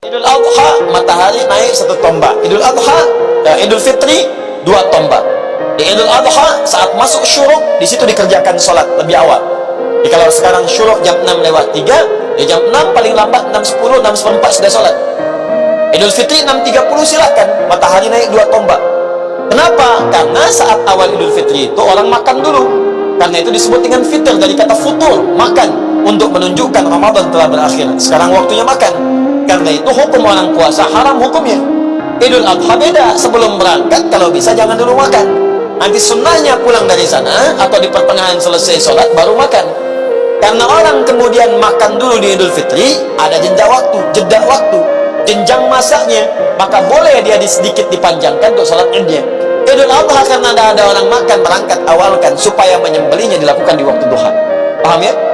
Idul Adha matahari naik satu tombak. Idul Adha, uh, Idul Fitri dua tombak. Di Idul Adha saat masuk syuruk di situ dikerjakan sholat lebih awal. Jadi kalau sekarang syuruk jam 6 lewat 3, ya jam 6 paling lambat 6.10, 6.4 sudah sholat. Idul Fitri 6.30 silakan matahari naik dua tombak. Kenapa? Karena saat awal Idul Fitri itu orang makan dulu. Karena itu disebut dengan fitr dari kata futur, makan untuk menunjukkan Ramadan telah berakhir. Sekarang waktunya makan. Karena itu hukum orang puasa haram hukumnya. Idul Adha beda. Sebelum berangkat kalau bisa jangan dulu makan. Nanti sunnahnya pulang dari sana atau di pertengahan selesai sholat baru makan. Karena orang kemudian makan dulu di Idul Fitri, ada jeda waktu, jeda waktu, jenjang masaknya, maka boleh dia sedikit dipanjangkan untuk sholat idnya. Idul Adha karena ada, ada orang makan berangkat awalkan supaya menyembelihnya dilakukan di waktu duha. Paham ya?